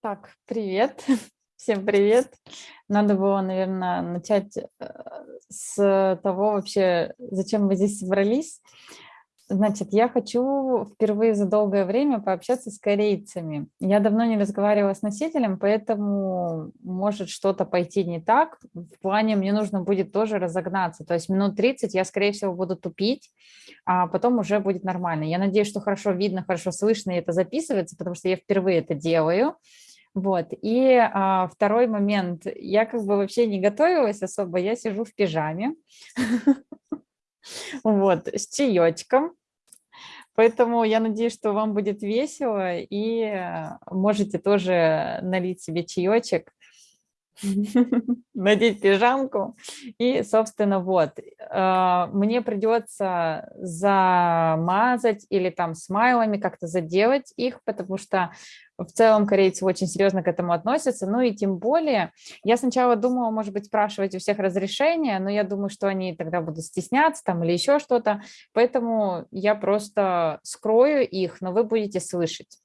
Так, привет. Всем привет. Надо было, наверное, начать э, с того вообще, зачем мы здесь собрались. Значит, я хочу впервые за долгое время пообщаться с корейцами. Я давно не разговаривала с носителем, поэтому может что-то пойти не так. В плане мне нужно будет тоже разогнаться. То есть минут 30 я, скорее всего, буду тупить, а потом уже будет нормально. Я надеюсь, что хорошо видно, хорошо слышно, и это записывается, потому что я впервые это делаю. Вот. И а, второй момент. Я как бы вообще не готовилась особо, я сижу в пижаме. Вот, с чаечком. Поэтому я надеюсь, что вам будет весело, и а, можете тоже налить себе чаечек, надеть пижамку. И, собственно, вот, а, мне придется замазать или там смайлами как-то заделать их, потому что в целом корейцы очень серьезно к этому относятся, ну и тем более, я сначала думала, может быть, спрашивать у всех разрешения, но я думаю, что они тогда будут стесняться там или еще что-то, поэтому я просто скрою их, но вы будете слышать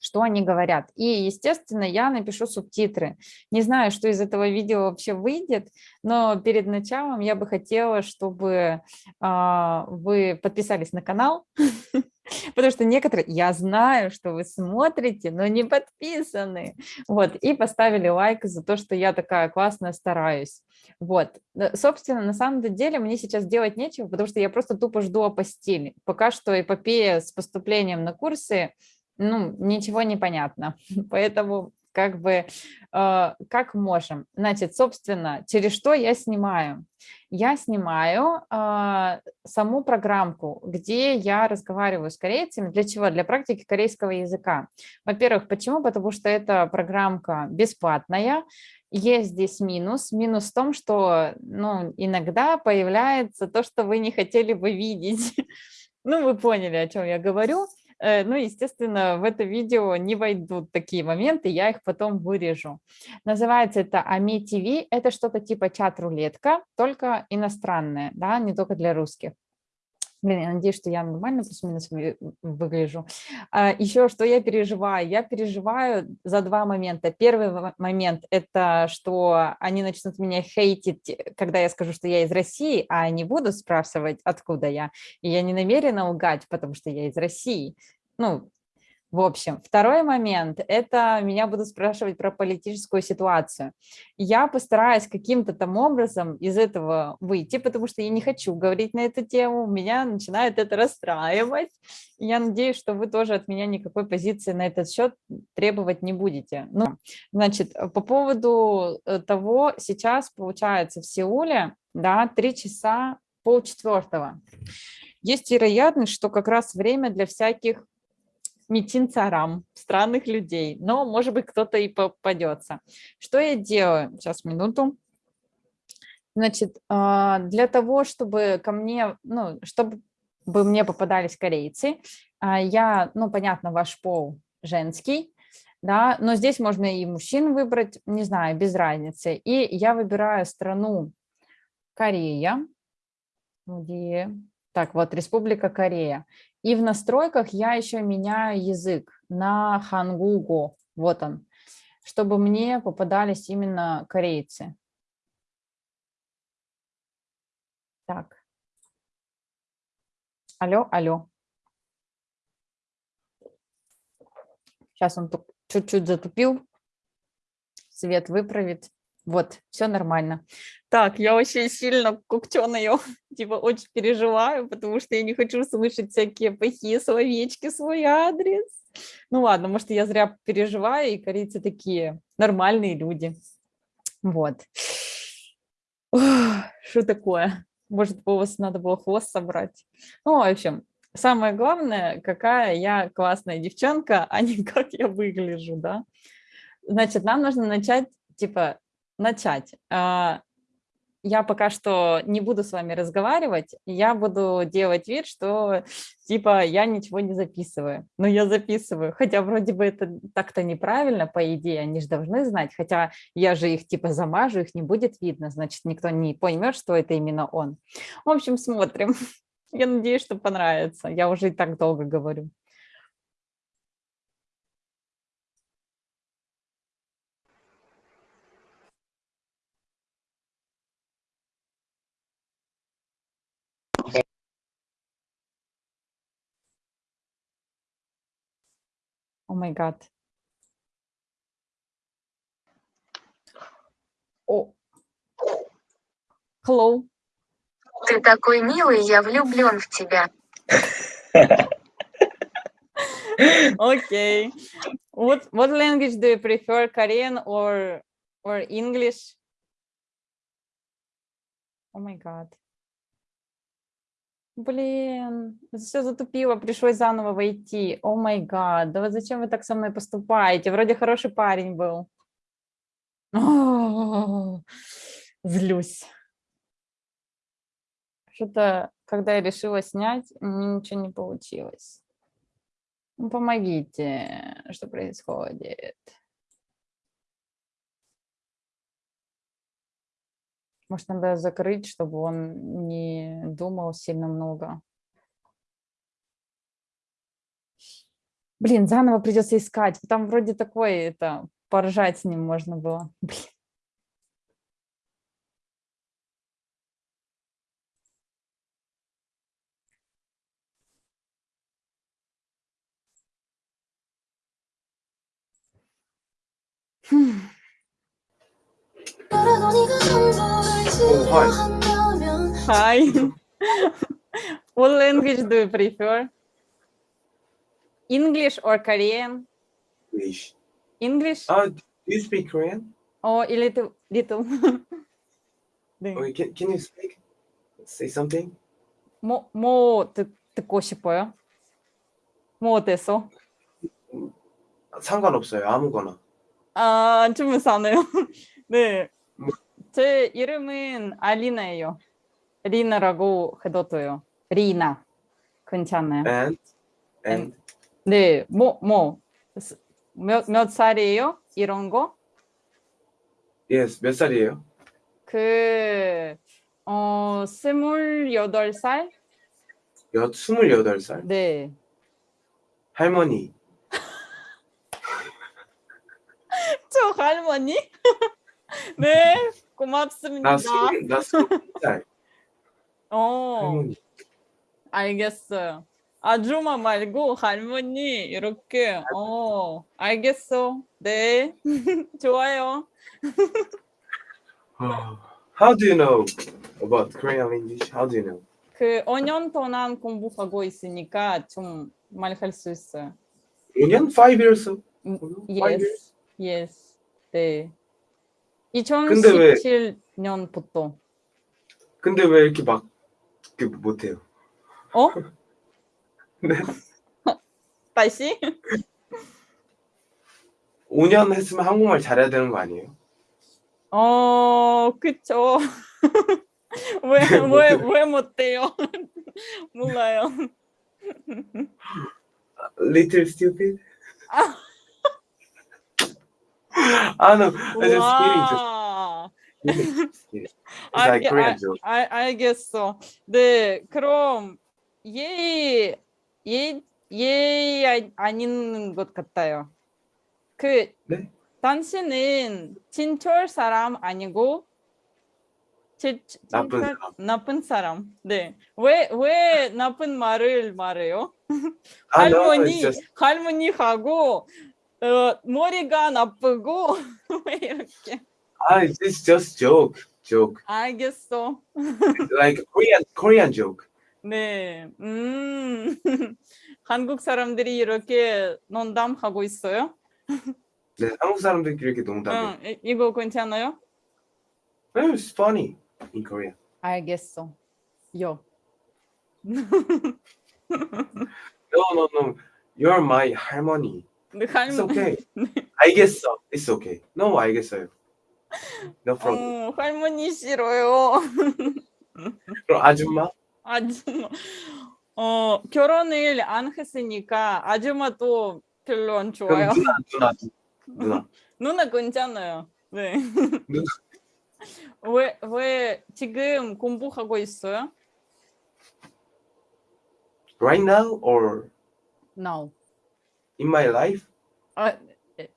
что они говорят. И, естественно, я напишу субтитры. Не знаю, что из этого видео вообще выйдет, но перед началом я бы хотела, чтобы э, вы подписались на канал, потому что некоторые, я знаю, что вы смотрите, но не подписаны, вот, и поставили лайк за то, что я такая классная стараюсь. Вот, собственно, на самом деле мне сейчас делать нечего, потому что я просто тупо жду о постели. Пока что эпопея с поступлением на курсы ну, ничего не понятно. Поэтому как бы, э, как можем. Значит, собственно, через что я снимаю? Я снимаю э, саму программку, где я разговариваю с корейцами. Для чего? Для практики корейского языка. Во-первых, почему? Потому что эта программка бесплатная. Есть здесь минус. Минус в том, что ну, иногда появляется то, что вы не хотели бы видеть. Ну, вы поняли, о чем я говорю. Э, ну, естественно, в это видео не войдут такие моменты, я их потом вырежу. Называется это AMI TV, это что-то типа чат-рулетка, только иностранная, да, не только для русских. Блин, я надеюсь, что я нормально плюс-минус выгляжу. А, еще что я переживаю? Я переживаю за два момента. Первый момент – это что они начнут меня хейтить, когда я скажу, что я из России, а не буду спрашивать, откуда я. И я не намерена лгать, потому что я из России. Ну, в общем, второй момент – это меня будут спрашивать про политическую ситуацию. Я постараюсь каким-то там образом из этого выйти, потому что я не хочу говорить на эту тему, меня начинает это расстраивать. Я надеюсь, что вы тоже от меня никакой позиции на этот счет требовать не будете. Ну, значит, по поводу э, того, сейчас получается в Сеуле, да, три часа полчетвертого. Есть вероятность, что как раз время для всяких митин царам, странных людей, но, может быть, кто-то и попадется. Что я делаю? Сейчас, минуту. Значит, а, для того, чтобы ко мне, ну, чтобы мне попадались корейцы, а, я, ну, понятно, ваш пол женский, да, но здесь можно и мужчин выбрать, не знаю, без разницы. И я выбираю страну Корея, где, так, вот, Республика Корея. И в настройках я еще меняю язык на хангуго, вот он, чтобы мне попадались именно корейцы. Так. Алло, алло. Сейчас он чуть-чуть затупил. Свет выправит. Вот, все нормально. Так, я очень сильно куктеная, типа очень переживаю, потому что я не хочу слышать всякие плохие словечки, свой адрес. Ну ладно, может, я зря переживаю, и корейцы такие нормальные люди. Вот. Что такое? Может, вас надо было хвост собрать? Ну, в общем, самое главное, какая я классная девчонка, а не как я выгляжу, да? Значит, нам нужно начать, типа, начать. А, я пока что не буду с вами разговаривать, я буду делать вид, что типа я ничего не записываю. Но я записываю, хотя вроде бы это так-то неправильно, по идее, они же должны знать, хотя я же их типа замажу, их не будет видно, значит, никто не поймет, что это именно он. В общем, смотрим. Я надеюсь, что понравится. Я уже и так долго говорю. My god. О. Hello. Ты такой милый, я влюблен в тебя. Okay. What what language do you prefer, Korean or or English? Oh my god. Блин, все затупило, пришлось заново войти. О май гад, да вот зачем вы так со мной поступаете? Вроде хороший парень был. О, Злюсь. Что-то, когда я решила снять, меня ничего не получилось. Ну, помогите, что происходит? Может, надо закрыть, чтобы он не думал сильно много. Блин, заново придется искать. Там вроде такой, это, поржать с ним можно было. Блин. Hi. What language do you prefer? English or Korean? English. English Uh, do you speak Korean? or a little little? 네. Or can, can you speak? Say something? 뭐, 뭐 듣, 듣고 싶어요? 뭐 어땠어? 상관없어요. 아무거나. 아, 주문사네요. 네. 뭐? 제 이름은 알리나예요. 리나라고 해둬도요. 리나. 괜찮아요. And and 네, 뭐, 뭐, 스- 몇, 몇 살이에요? 이런 거? yes 몇 살이에요? 그, 어, 스물여덟 살? 여 스물여덟 살. 네. 할머니. 저 할머니? 네, 나 고맙습니다. 나 스물 살. 어, 할머니. 알겠어요. 아줌마 말고 할머니 이렇게 어 알겠어 네 좋아요 Oh. How do you know about Korean language? How do you know? 그 5년 동안 공부하고 있으니까 좀 말할 수 있어요 5년? 5 years? 음, Five yes yes 네 2017년부터 근데 왜 이렇게 막그 못해요? 어 네. 다시 5년 했으면 한국말 잘해야 되는 거 아니에요? 어 그쵸 왜 왜 왜 못해요 몰라요 Little stupid? 아. 아, no. I just kidding. Just 와 kidding. Just kidding. It's 알, like Korean 알, joke. 알, 알겠어. 네, 그럼 예, 예, 예 아- 아닌 것 같아요. 그 네? 당신은 진철 사람 아니고 진, 진- 나쁜 사람. 나쁜 사람. 네. 왜, 왜 나쁜 말을 말해요? 아, 할머니, just 할머니하고 어, 머리가 나쁘고 왜 이렇게? 아, it's just joke. Joke. 알겠어. Like Korean Korean joke. 네, 음, 한국 사람들이 이렇게 농담하고 있어요? 네, 한국 사람들끼리 이렇게 농담해. 응, 이- 이거 괜찮아요? It's funny in Korea. 알겠어. 요. No, no, no. You're my 할머니. 네, It's 할머- okay. 알겠어. It's okay. No, 알겠어요. No problem. 어, 할머니 싫어요. 그럼 아줌마? 아줌마. 어, 결혼을 안 했으니까 아줌마도 별로 안 좋아요. 누나, 누나, 누나. 누나 괜찮아요. 네. 누나. 왜, 왜 지금 공부하고 있어요? Right now or No. In my life? 아,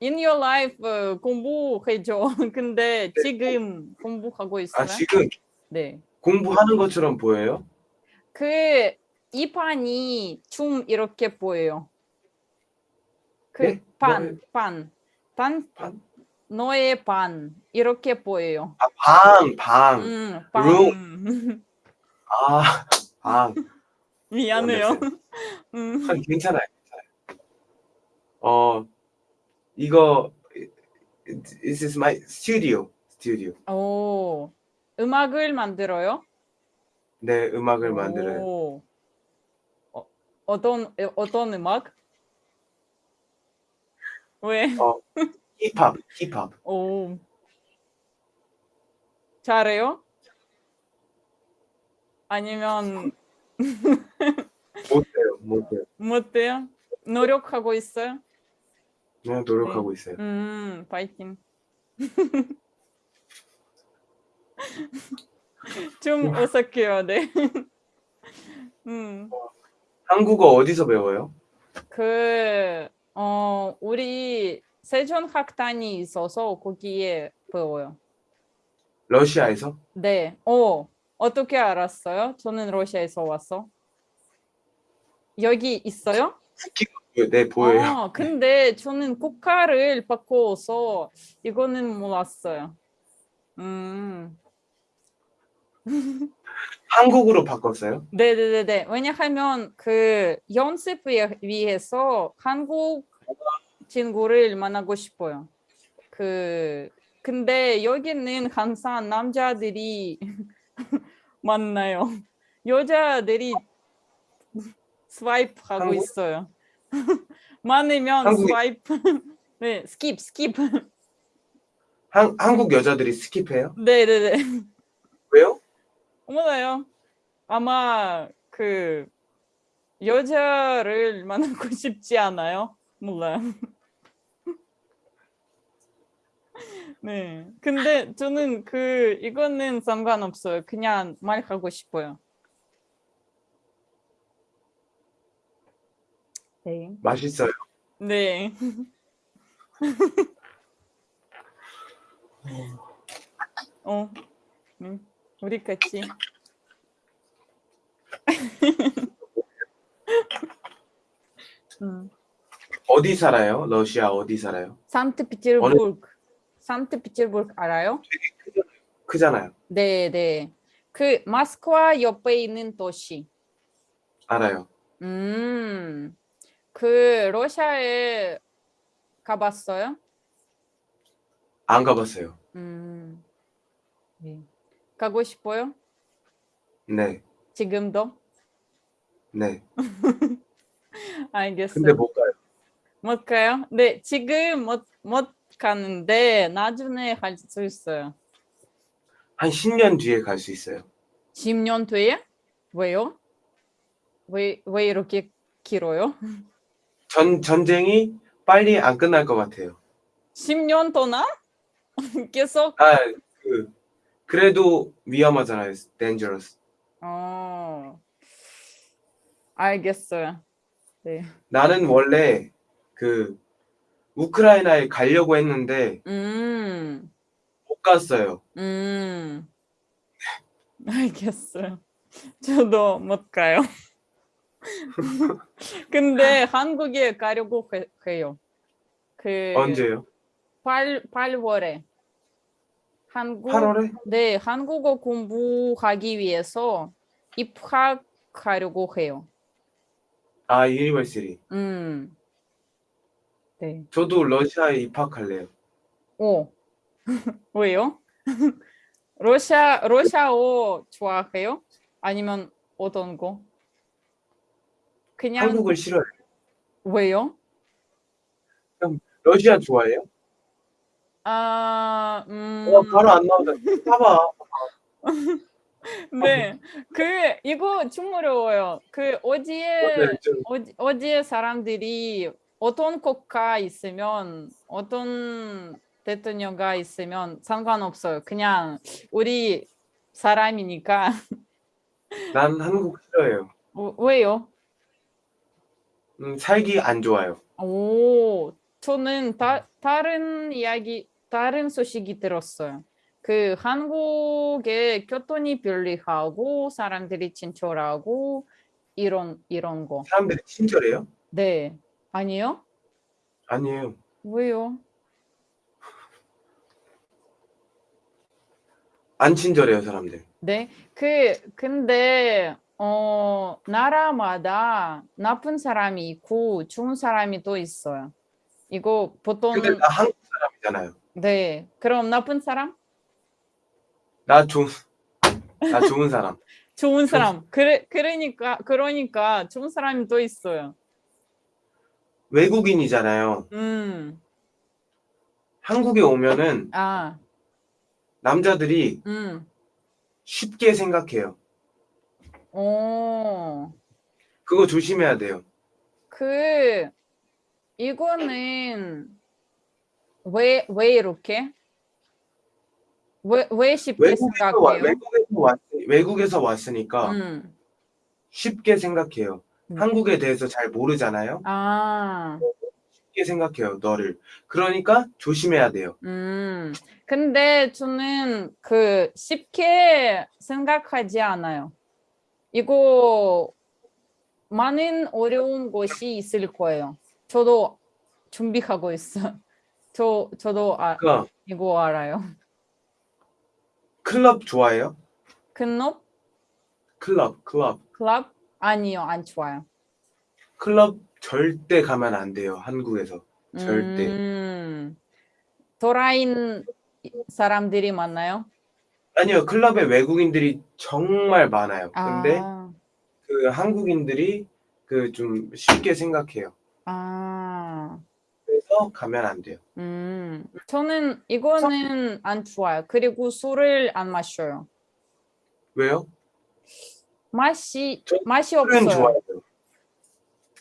in your life 어, 공부해줘. 근데 지금 공부하고 있어요? 아, 지금 네. 공부하는 것처럼 보여요? 그 이판이 좀 이렇게 보여요. 그 예? 반? 반, 반, 반? 너의 반 이렇게 보여요. 아, 방, 방. 음, 반. 아, 방. 미안해요. 음. 아. 괜찮아요. 어, 이거 This is my studio. studio. 오, 음악을 만들어요? 네, 음악을 만들어요. 오. 어, 어떤 어떤 음악? 왜? 어, 힙합, 힙합. 오. 잘해요? 아니면 못해요, 못해요. 못해요? 노력하고 있어요? 그냥 노력하고 있어요. 음, 파이팅. 좀 어색해요, 네. 음, 한국어 어디서 배워요? 그, 어, 우리 세종학단이 있어서 거기에 배워요. 러시아에서? 네. 어, 어떻게 알았어요? 저는 러시아에서 왔어. 여기 있어요? 네, 보여요. 아, 근데 저는 국가를 바꿔서 이거는 몰랐어요. 음, 한국으로 바꿨어요? 네네네네. 왜냐하면 그 연습 위- 위해서 한국 친구를 만나고 싶어요. 그 근데 여기는 항상 남자들이 만나요. 여자들이 스와이프 하고 한국? 있어요. 많으면 한국이- swipe. 네, skip skip. 한, 한국 여자들이 skip해요? 네네네. 왜요? 몰라요. 아마 그 여자를 만나고 싶지 않아요. 몰라요. 네. 근데 저는 그 이거는 상관없어요. 그냥 말하고 싶어요. 네. 맛있어요. 네. 어. 네. 우리 같이. 음. 어디 살아요? 러시아 어디 살아요? 산트페테르부르크. 산트페테르부르크 알아요? 크잖아요. 네, 네. 그 모스크바 옆에 있는 도시. 알아요. 음. 그 러시아에 가봤어요? 안 가봤어요. 음. 네. 가고 싶어요? 네, 지금도? 네. 알겠어요. 근데 못 가요. 못 가요? 네, 지금 못, 못 가는데 나중에 갈 수 있어요. 한 10년 뒤에 갈 수 있어요. 10년 뒤에? 왜요? 왜, 왜 이렇게 길어요? 전, 전쟁이 빨리 안 끝날 것 같아요. 10년 동안? 계속? 아, 그, 그래도 위험하잖아요. dangerous. 어, 알겠어요. 네. 나는 원래 그 우크라이나에 가려고 했는데 음, 못 갔어요. 음, 알겠어요. 저도 못 가요. 근데 한국에 가려고 해- 해요. 그 언제요? 8, 8월에 한국 8월에? 네, 한국어 공부하기 위해서 입학하려고 해요. 아, university. 음. 네. 저도 러시아에 입학할래요. 오. 왜요? 러시아 러시아어 좋아해요? 아니면 어떤 거? 그냥 한국을 싫어해요. 왜요? 러시아 좋아해요? 아, 음, 와, 바로 안 나오다. 봐봐. 네, 그 이거 좀 어려워요. 그 어디에 네, 좀 어디, 어디에 사람들이 어떤 국가 있으면 어떤 대통령가 있으면 상관없어요. 그냥 우리 사람이니까 난 한국 싫어해요. 어, 왜요? 음, 살기 안 좋아요. 오, 저는 다, 다른 이야기, 다른 소식이 들었어요. 그 한국의 교통이 편리하고 사람들이 친절하고 이런 이런 거. 사람들이 친절해요? 네, 아니요? 아니에요. 왜요? 안 친절해요, 사람들. 네. 그 근데 어 나라마다 나쁜 사람이 있고 좋은 사람이 또 있어요. 이거 보통 근데 나 한국 사람이잖아요. 네. 그럼 나쁜 사람? 나 좋은 나 좋은 사람. 좋은 사람. 그래 그러니까 그러니까 좋은 사람이 또 있어요. 외국인이잖아요. 음. 한국에 오면은 아. 남자들이 음. 쉽게 생각해요. 오. 그거 조심해야 돼요. 그 이거는 왜 왜 이렇게? 왜 왜 쉽게 외국에서, 와, 생각해요? 외국에서, 왔, 외국에서 왔으니까 음. 쉽게 생각해요. 음. 한국에 대해서 잘 모르잖아요. 아. 쉽게 생각해요, 너를. 그러니까 조심해야 돼요. 음. 근데 저는 그 쉽게 생각하지 않아요. 이거 많은 어려운 것이 있을 거예요. 저도 준비하고 있어. 저 저도 아, 그러니까 이거 알아요. 클럽 좋아해요? 클럽? 클럽, 클럽. 클럽? 아니요, 안 좋아요. 클럽 절대 가면 안 돼요, 한국에서. 절대. 음, 도라인 사람들이 많나요? 아니요, 클럽에 외국인들이 정말 많아요. 근데 아, 그 한국인들이 그 좀 쉽게 생각해요. 아, 그래서 가면 안 돼요. 음, 저는 이거는 안 좋아요. 그리고 술을 안 마셔요. 왜요? 맛이 저- 맛이 없어요. 좋아요.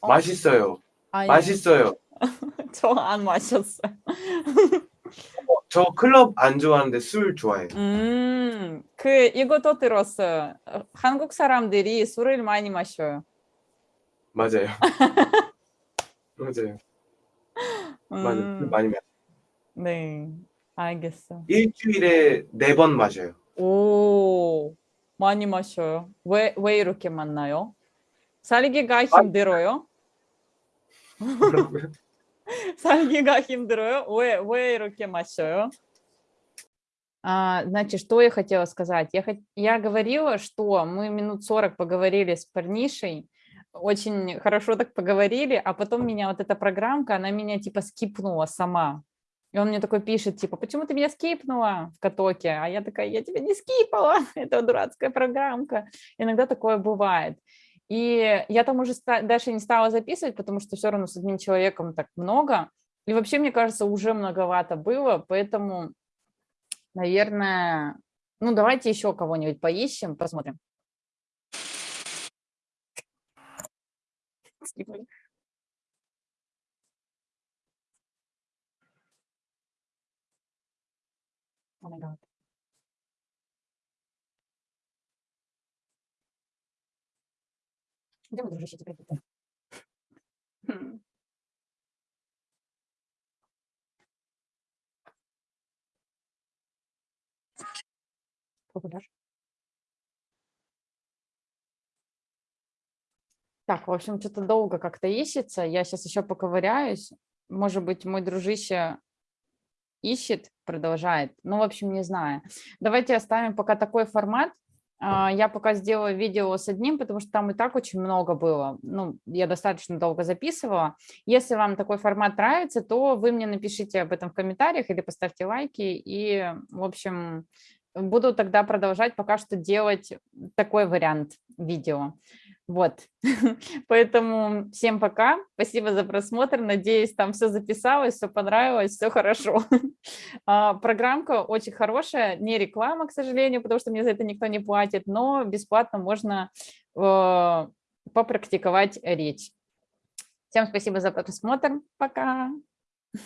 어? 맛있어요. 아니, 맛있어요. 저 안 마셨어요. 저 클럽 안 좋아하는데 술 좋아해요. 음, 그 이것도 들었어요. 어, 한국 사람들이 술을 많이 마셔요. 맞아요. 맞아요. 술 음, 많이 마셔요. 네, 알겠어. 일주일에 네 번 마셔요. 오, 많이 마셔요. 왜, 왜 이렇게 많나요? 살기가 힘들어요? 살기가 힘들어요. 왜, 왜 이렇게 마셔요? Значит, что я хотела сказать? Я, я говорила, что мы минут 40 поговорили с парнишей, очень хорошо так поговорили, а потом меня вот эта программка, она меня типа скипнула сама. И он мне такой пишет, типа, почему ты меня скипнула в катоке? А я такая, я тебя не скипала, это дурацкая программка. Иногда такое бывает. И я там уже дальше не стала записывать, потому что все равно с одним человеком так много. И вообще, мне кажется, уже многовато было, поэтому, наверное, ну давайте еще кого-нибудь поищем, посмотрим. Oh my God. Где мой дружище теперь? Хм. Популяр. Так, в общем, что-то долго как-то ищется. Я сейчас еще поковыряюсь. Может быть, мой дружище ищет, продолжает. Ну, в общем, не знаю. Давайте оставим пока такой формат. А, Я пока сделаю видео с одним, потому что там и так очень много было. Ну, я достаточно долго записывала. Если вам такой формат нравится, то вы мне напишите об этом в комментариях или поставьте лайки. И, в общем, буду тогда продолжать пока что делать такой вариант видео. Вот, поэтому всем пока, спасибо за просмотр, надеюсь, там все записалось, все понравилось, все хорошо. А, Программка очень хорошая, не реклама, к сожалению, потому что мне за это никто не платит, но бесплатно можно э, попрактиковать речь. Всем спасибо за просмотр, пока.